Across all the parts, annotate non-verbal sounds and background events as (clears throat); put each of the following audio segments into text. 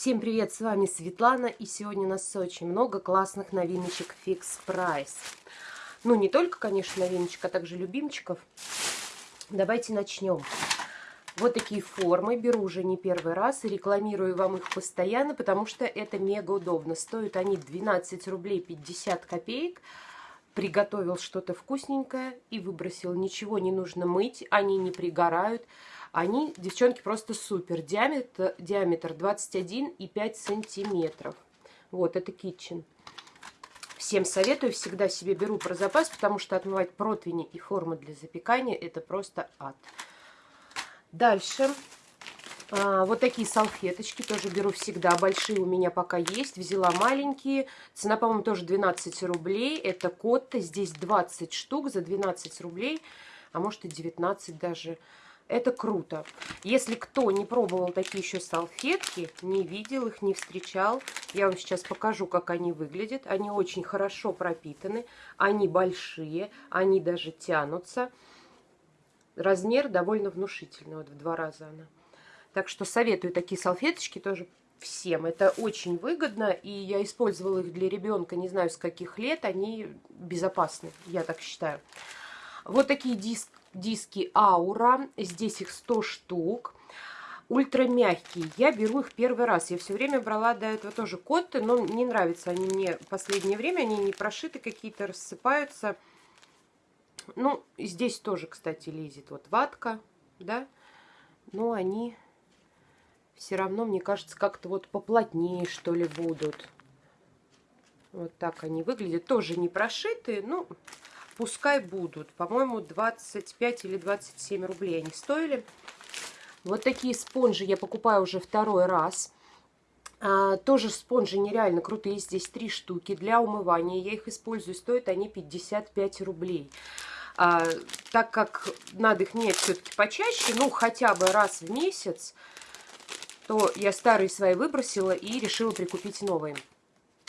Всем привет, с вами Светлана, и сегодня у нас очень много классных новиночек Fix Price. Ну, не только, конечно, новиночек, а также любимчиков. Давайте начнем. Вот такие формы, беру уже не первый раз и рекламирую вам их постоянно, потому что это мега удобно. Стоят они 12 рублей 50 копеек. Приготовил что-то вкусненькое и выбросил. Ничего не нужно мыть, они не пригорают. Они, девчонки, просто супер. Диаметр, диаметр 21,5 сантиметров. Вот, это kitchen. Всем советую, всегда себе беру про запас, потому что отмывать противни и формы для запекания это просто ад. Дальше. А, вот такие салфеточки тоже беру всегда. Большие у меня пока есть. Взяла маленькие. Цена, по-моему, тоже 12 рублей. Это Котта. Здесь 20 штук за 12 рублей. А может и 19 даже. Это круто. Если кто не пробовал такие еще салфетки, не видел их, не встречал, я вам сейчас покажу, как они выглядят. Они очень хорошо пропитаны, они большие, они даже тянутся. Размер довольно внушительный, вот в два раза она. Так что советую такие салфеточки тоже всем. Это очень выгодно, и я использовала их для ребенка, не знаю с каких лет, они безопасны, я так считаю. Вот такие диск, диски Аура. Здесь их 100 штук. Ультра мягкие. Я беру их первый раз. Я все время брала до этого тоже котты, но не нравятся они мне в последнее время. Они не прошиты какие-то, рассыпаются. Ну, здесь тоже, кстати, лезет вот ватка, да. Но они все равно, мне кажется, как-то вот поплотнее, что ли, будут. Вот так они выглядят. Тоже не прошитые, ну, пускай будут. По-моему, 25 или 27 рублей они стоили. Вот такие спонжи я покупаю уже второй раз. А, тоже спонжи нереально крутые. Здесь три штуки для умывания. Я их использую. Стоят они 55 рублей. А, так как надо их менять все-таки почаще, ну, хотя бы раз в месяц, то я старые свои выбросила и решила прикупить новые.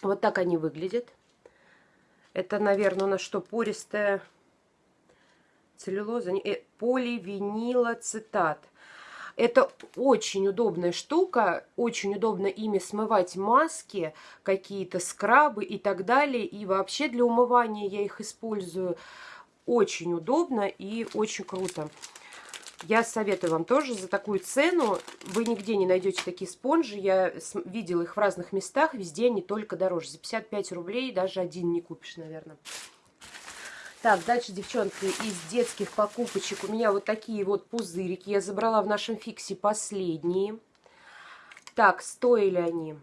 Вот так они выглядят. Это, наверное, у нас что, пористая целлюлоза? Э, поливинилоцитат. Это очень удобная штука, очень удобно ими смывать маски, какие-то скрабы и так далее. И вообще для умывания я их использую очень удобно и очень круто. Я советую вам тоже за такую цену. Вы нигде не найдете такие спонжи. Я видела их в разных местах. Везде они только дороже. За 55 рублей даже один не купишь, наверное. Так, дальше, девчонки, из детских покупочек у меня вот такие вот пузырики. Я забрала в нашем фиксе последние. Так, стоили они,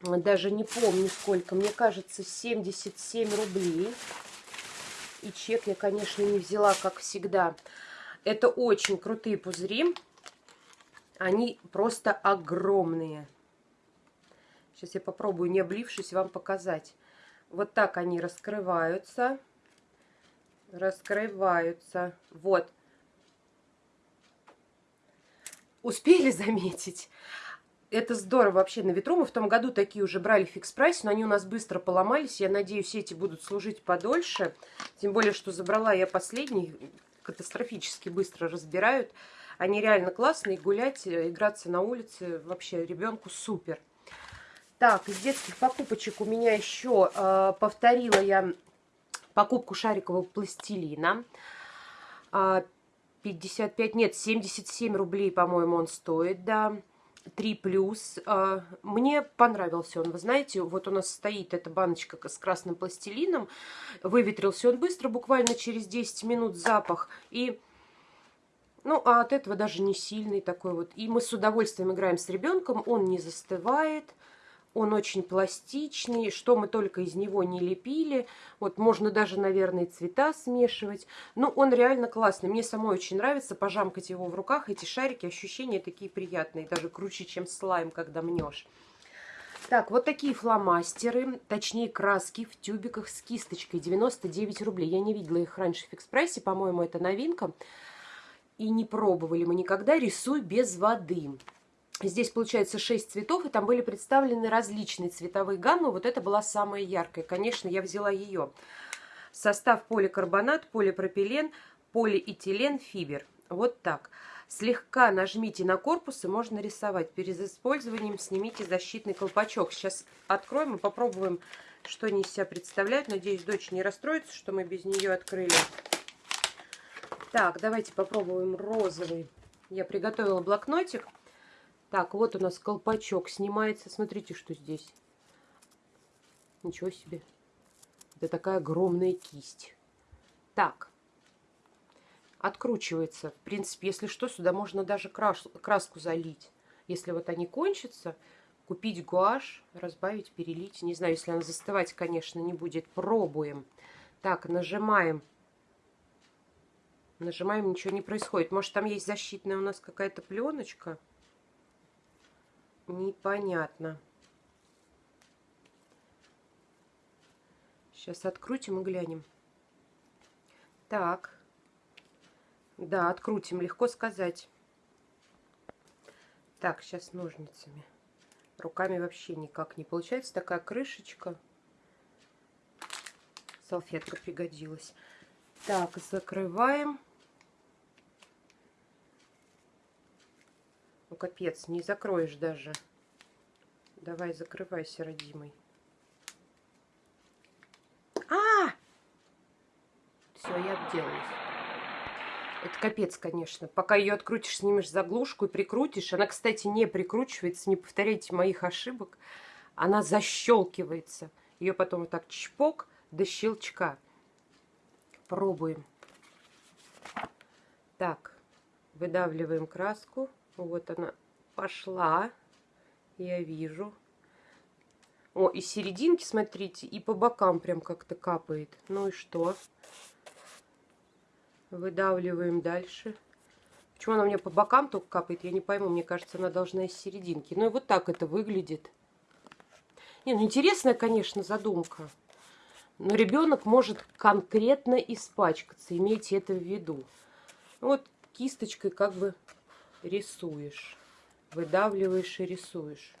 даже не помню сколько, мне кажется, 77 рублей. И чек я, конечно, не взяла, как всегда. Это очень крутые пузыри. Они просто огромные. Сейчас я попробую, не облившись, вам показать. Вот так они раскрываются. Раскрываются. Вот. Успели (laughs) заметить? Это здорово вообще на ветру. Мы в том году такие уже брали фикс прайс, но они у нас быстро поломались. Я надеюсь, эти будут служить подольше. Тем более, что забрала я последний катастрофически быстро разбирают. Они реально классные, гулять, э, играться на улице вообще ребенку супер. Так, из детских покупочек у меня еще э, повторила я покупку шарикового пластилина. Э, 55, нет, 77 рублей, по-моему, он стоит, да. 3 плюс. А, мне понравился он, вы знаете, вот у нас стоит эта баночка с красным пластилином. Выветрился он быстро, буквально через 10 минут запах. И, ну, а от этого даже не сильный такой вот. И мы с удовольствием играем с ребенком, он не застывает. Он очень пластичный, что мы только из него не лепили. Вот можно даже, наверное, цвета смешивать. Но он реально классный. Мне самой очень нравится пожамкать его в руках. Эти шарики, ощущения такие приятные. Даже круче, чем слайм, когда мнешь. Так, вот такие фломастеры, точнее краски в тюбиках с кисточкой. 99 рублей. Я не видела их раньше в фикс-прайсе. По-моему, это новинка. И не пробовали мы никогда. Рисуй без воды. Здесь получается 6 цветов, и там были представлены различные цветовые гаммы. Вот это была самая яркая. Конечно, я взяла ее. Состав поликарбонат, полипропилен, полиэтилен, фибер. Вот так. Слегка нажмите на корпус и можно рисовать. Перед использованием снимите защитный колпачок. Сейчас откроем и попробуем, что они из себя представляют. Надеюсь, дочь не расстроится, что мы без нее открыли. Так, давайте попробуем розовый. Я приготовила блокнотик. Так, вот у нас колпачок снимается. Смотрите, что здесь. Ничего себе. Это такая огромная кисть. Так, откручивается. В принципе, если что, сюда можно даже крас краску залить. Если вот они кончатся, купить гуашь, разбавить, перелить. Не знаю, если она застывать, конечно, не будет. Пробуем. Так, нажимаем. Нажимаем, ничего не происходит. Может, там есть защитная у нас какая-то пленочка? Непонятно. Сейчас открутим и глянем. Так. Да, открутим, легко сказать. Так, сейчас ножницами. Руками вообще никак не получается. Такая крышечка. Салфетка пригодилась. Так, закрываем. Ну, капец, не закроешь даже. Давай, закрывайся, родимый. А! Все, я обделалась. Это капец, конечно. Пока ее открутишь, снимешь заглушку и прикрутишь. Она, кстати, не прикручивается. Не повторяйте моих ошибок. Она защелкивается. Ее потом вот так чпок до щелчка. Пробуем. Так, выдавливаем краску. Вот она пошла. Я вижу. О, и серединки, смотрите, и по бокам прям как-то капает. Ну и что? Выдавливаем дальше. Почему она у меня по бокам только капает, я не пойму. Мне кажется, она должна из серединки. Ну и вот так это выглядит. Не, ну интересная, конечно, задумка. Но ребенок может конкретно испачкаться. Имейте это в виду. Вот кисточкой как бы рисуешь. Выдавливаешь и рисуешь.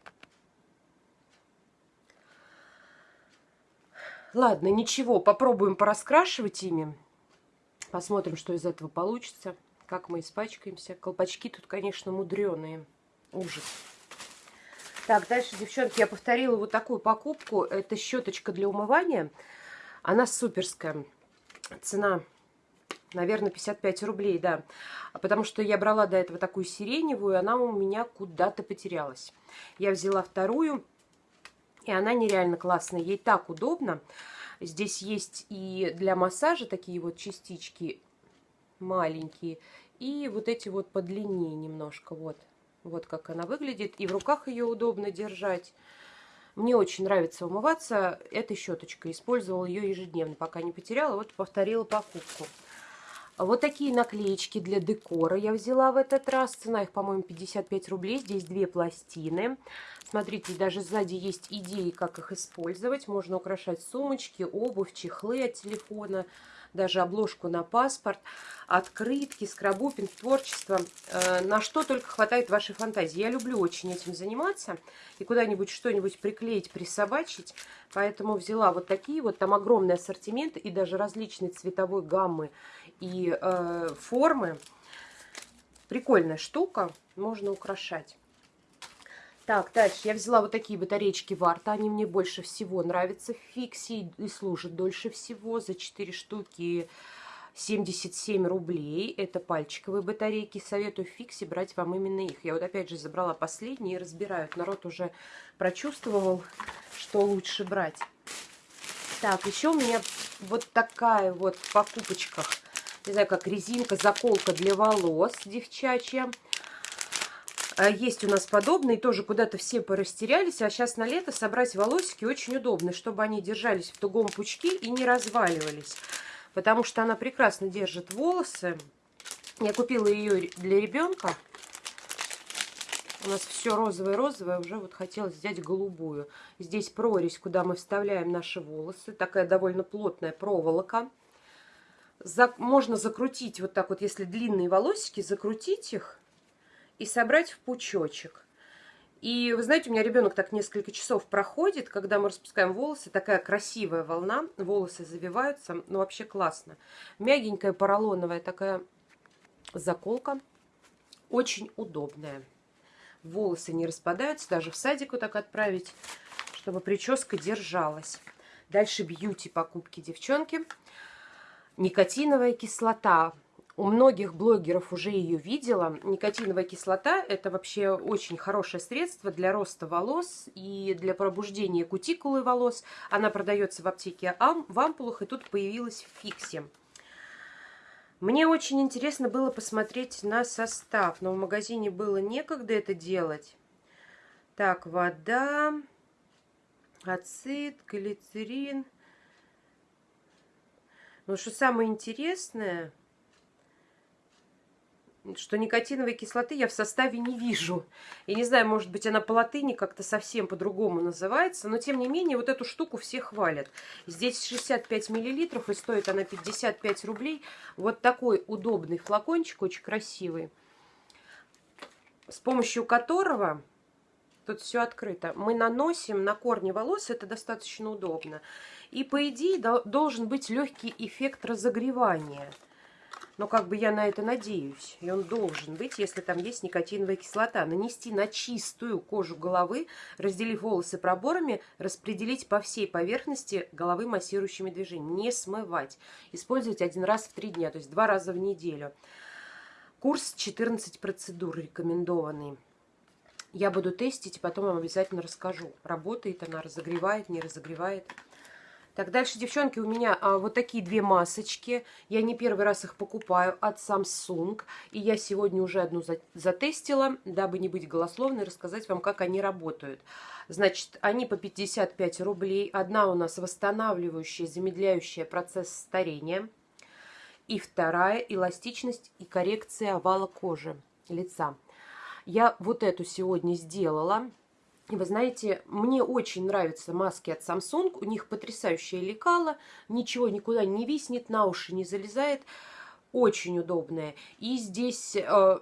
Ладно, ничего, попробуем пораскрашивать ими. Посмотрим, что из этого получится. Как мы испачкаемся. Колпачки тут, конечно, мудреные. Ужас. Так, дальше, девчонки, я повторила вот такую покупку. Это щеточка для умывания. Она суперская. Цена, наверное, 55 рублей, да. Потому что я брала до этого такую сиреневую, она у меня куда-то потерялась. Я взяла вторую, и она нереально классная. Ей так удобно. Здесь есть и для массажа такие вот частички маленькие. И вот эти вот подлиннее немножко. Вот, вот как она выглядит. И в руках ее удобно держать. Мне очень нравится умываться этой щеточкой. Использовала ее ежедневно, пока не потеряла. Вот повторила покупку. Вот такие наклеечки для декора я взяла в этот раз. Цена их, по-моему, 55 рублей. Здесь две пластины. Смотрите, даже сзади есть идеи, как их использовать. Можно украшать сумочки, обувь, чехлы от телефона, даже обложку на паспорт, открытки, скрабупинг, творчество. Э, на что только хватает вашей фантазии. Я люблю очень этим заниматься и куда-нибудь что-нибудь приклеить, присобачить. Поэтому взяла вот такие вот. Там огромный ассортимент и даже различные цветовой гаммы и э, формы. Прикольная штука, можно украшать. Так, дальше я взяла вот такие батареечки Варта. Они мне больше всего нравятся в фиксе и служат дольше всего. За 4 штуки 77 рублей. Это пальчиковые батарейки. Советую в фиксе брать вам именно их. Я вот опять же забрала последние и разбираю. Народ уже прочувствовал, что лучше брать. Так, еще у меня вот такая вот в покупочках не знаю, как резинка, заколка для волос девчачья. А есть у нас подобные, тоже куда-то все порастерялись, а сейчас на лето собрать волосики очень удобно, чтобы они держались в тугом пучке и не разваливались, потому что она прекрасно держит волосы. Я купила ее для ребенка. У нас все розовое-розовое, уже вот хотелось взять голубую. Здесь прорезь, куда мы вставляем наши волосы, такая довольно плотная проволока можно закрутить вот так вот, если длинные волосики, закрутить их и собрать в пучочек. И вы знаете, у меня ребенок так несколько часов проходит, когда мы распускаем волосы, такая красивая волна, волосы завиваются, ну вообще классно. Мягенькая поролоновая такая заколка, Очень удобная. Волосы не распадаются, даже в садик вот так отправить, чтобы прическа держалась. Дальше бьюти покупки девчонки. Никотиновая кислота. У многих блогеров уже ее видела. Никотиновая кислота – это вообще очень хорошее средство для роста волос и для пробуждения кутикулы волос. Она продается в аптеке в ампулах, и тут появилась в фиксе. Мне очень интересно было посмотреть на состав, но в магазине было некогда это делать. Так, вода, ацид, глицерин. Но что самое интересное, что никотиновой кислоты я в составе не вижу. Я не знаю, может быть, она по латыни как-то совсем по-другому называется, но тем не менее вот эту штуку все хвалят. Здесь 65 миллилитров и стоит она 55 рублей. Вот такой удобный флакончик, очень красивый, с помощью которого, тут все открыто, мы наносим на корни волос, это достаточно удобно. И по идее должен быть легкий эффект разогревания – но как бы я на это надеюсь. И он должен быть, если там есть никотиновая кислота. Нанести на чистую кожу головы, разделив волосы проборами, распределить по всей поверхности головы массирующими движениями. Не смывать. Использовать один раз в три дня, то есть два раза в неделю. Курс 14 процедур рекомендованный. Я буду тестить, и потом вам обязательно расскажу, работает она, разогревает, не разогревает. Так, дальше, девчонки, у меня а, вот такие две масочки. Я не первый раз их покупаю от Samsung. И я сегодня уже одну за, затестила, дабы не быть голословной, рассказать вам, как они работают. Значит, они по 55 рублей. Одна у нас восстанавливающая, замедляющая процесс старения. И вторая эластичность и коррекция овала кожи лица. Я вот эту сегодня сделала. И вы знаете, мне очень нравятся маски от Samsung. У них потрясающее лекало. Ничего никуда не виснет, на уши не залезает. Очень удобная. И здесь э,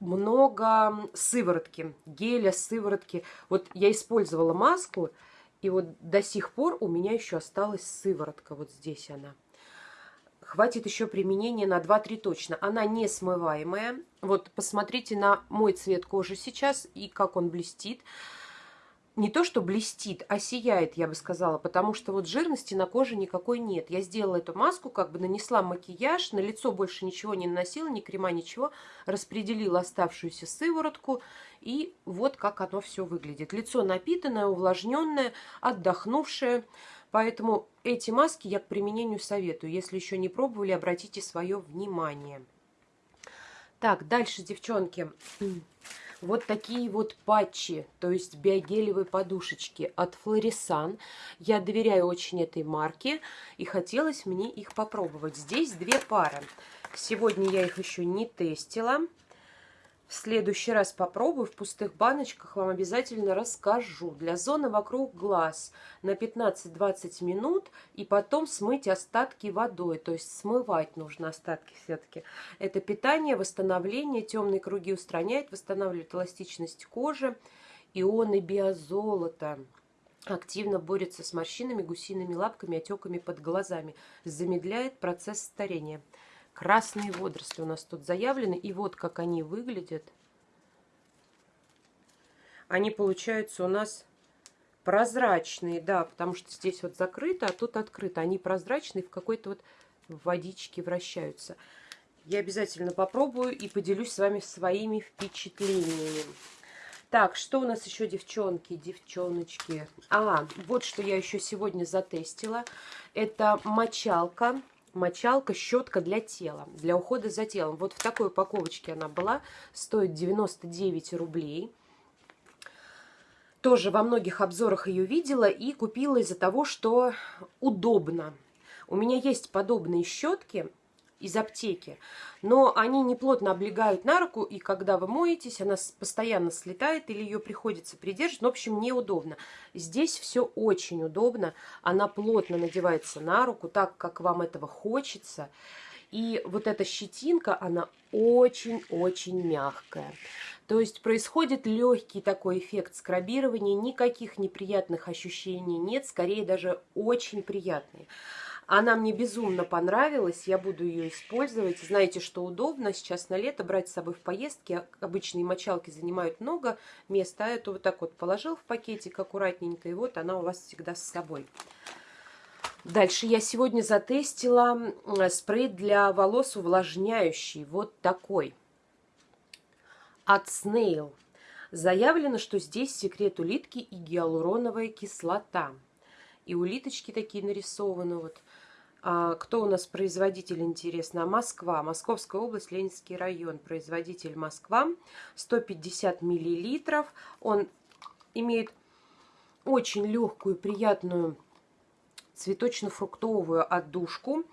много сыворотки, геля, сыворотки. Вот я использовала маску, и вот до сих пор у меня еще осталась сыворотка. Вот здесь она. Хватит еще применения на 2-3 точно. Она не смываемая. Вот посмотрите на мой цвет кожи сейчас и как он блестит не то, что блестит, а сияет, я бы сказала, потому что вот жирности на коже никакой нет. Я сделала эту маску, как бы нанесла макияж, на лицо больше ничего не наносила, ни крема, ничего, распределила оставшуюся сыворотку, и вот как оно все выглядит. Лицо напитанное, увлажненное, отдохнувшее, поэтому эти маски я к применению советую. Если еще не пробовали, обратите свое внимание. Так, дальше, девчонки (clears throat) вот такие вот патчи, то есть биогелевые подушечки от Флорисан. Я доверяю очень этой марке и хотелось мне их попробовать. Здесь две пары. Сегодня я их еще не тестила. В следующий раз попробую, в пустых баночках вам обязательно расскажу. Для зоны вокруг глаз на 15-20 минут и потом смыть остатки водой. То есть смывать нужно остатки все-таки. Это питание, восстановление, темные круги устраняет, восстанавливает эластичность кожи. Ионы биозолота активно борется с морщинами, гусиными лапками, отеками под глазами. Замедляет процесс старения. Красные водоросли у нас тут заявлены. И вот как они выглядят. Они получаются у нас прозрачные, да, потому что здесь вот закрыто, а тут открыто. Они прозрачные, в какой-то вот водичке вращаются. Я обязательно попробую и поделюсь с вами своими впечатлениями. Так, что у нас еще, девчонки, девчоночки? А, вот что я еще сегодня затестила. Это мочалка мочалка, щетка для тела, для ухода за телом. Вот в такой упаковочке она была, стоит 99 рублей. Тоже во многих обзорах ее видела и купила из-за того, что удобно. У меня есть подобные щетки, из аптеки. Но они не плотно облегают на руку, и когда вы моетесь, она постоянно слетает или ее приходится придерживать. В общем, неудобно. Здесь все очень удобно. Она плотно надевается на руку, так, как вам этого хочется. И вот эта щетинка, она очень-очень мягкая. То есть происходит легкий такой эффект скрабирования, никаких неприятных ощущений нет, скорее даже очень приятные. Она мне безумно понравилась, я буду ее использовать. Знаете, что удобно сейчас на лето брать с собой в поездки. Обычные мочалки занимают много места, а эту вот так вот положил в пакетик аккуратненько, и вот она у вас всегда с собой. Дальше я сегодня затестила спрей для волос увлажняющий, вот такой, от Snail. Заявлено, что здесь секрет улитки и гиалуроновая кислота. И улиточки такие нарисованы. Вот. А, кто у нас производитель, интересно? Москва. Московская область, Ленинский район. Производитель Москва. 150 миллилитров. Он имеет очень легкую, приятную цветочно-фруктовую отдушку.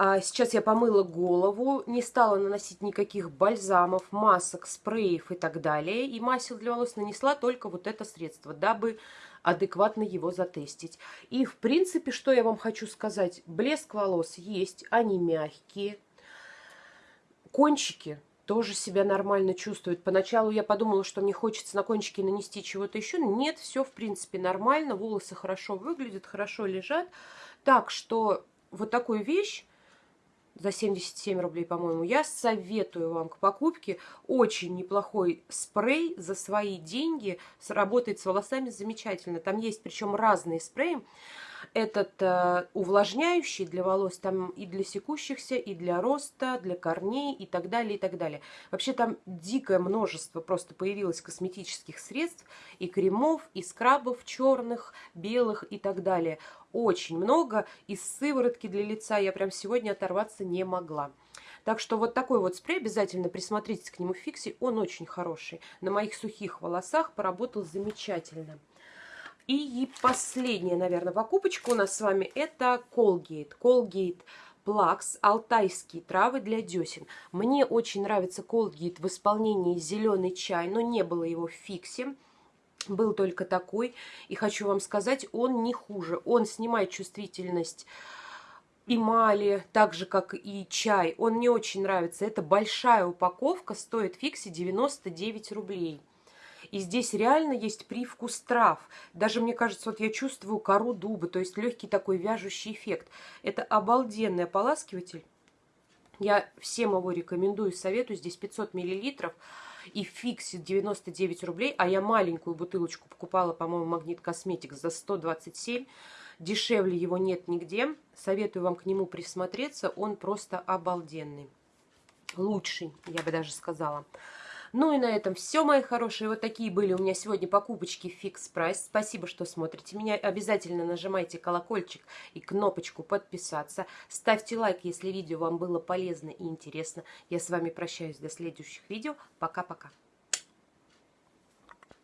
А сейчас я помыла голову, не стала наносить никаких бальзамов, масок, спреев и так далее. И масел для волос нанесла только вот это средство, дабы адекватно его затестить. И, в принципе, что я вам хочу сказать. Блеск волос есть, они мягкие. Кончики тоже себя нормально чувствуют. Поначалу я подумала, что мне хочется на кончики нанести чего-то еще. Нет, все, в принципе, нормально. Волосы хорошо выглядят, хорошо лежат. Так что вот такую вещь за 77 рублей, по-моему, я советую вам к покупке. Очень неплохой спрей за свои деньги. Сработает с волосами замечательно. Там есть причем разные спреи этот э, увлажняющий для волос, там и для секущихся, и для роста, для корней и так далее, и так далее. Вообще там дикое множество просто появилось косметических средств, и кремов, и скрабов черных, белых и так далее. Очень много. Из сыворотки для лица я прям сегодня оторваться не могла. Так что вот такой вот спрей, обязательно присмотритесь к нему в фиксе, он очень хороший. На моих сухих волосах поработал замечательно. И последняя, наверное, покупочка у нас с вами это Colgate. Colgate Плакс, алтайские травы для десен. Мне очень нравится Colgate в исполнении зеленый чай, но не было его в фиксе. Был только такой. И хочу вам сказать, он не хуже. Он снимает чувствительность эмали, так же, как и чай. Он мне очень нравится. Это большая упаковка, стоит в фиксе 99 рублей. И здесь реально есть привкус трав. Даже, мне кажется, вот я чувствую кору дуба, то есть легкий такой вяжущий эффект. Это обалденный ополаскиватель. Я всем его рекомендую, советую. Здесь 500 миллилитров и фиксит 99 рублей, а я маленькую бутылочку покупала, по-моему, Магнит Косметик за 127. Дешевле его нет нигде. Советую вам к нему присмотреться. Он просто обалденный. Лучший, я бы даже сказала. Ну и на этом все, мои хорошие. Вот такие были у меня сегодня покупочки Fix Price. Спасибо, что смотрите меня. Обязательно нажимайте колокольчик и кнопочку подписаться. Ставьте лайк, если видео вам было полезно и интересно. Я с вами прощаюсь до следующих видео. Пока-пока.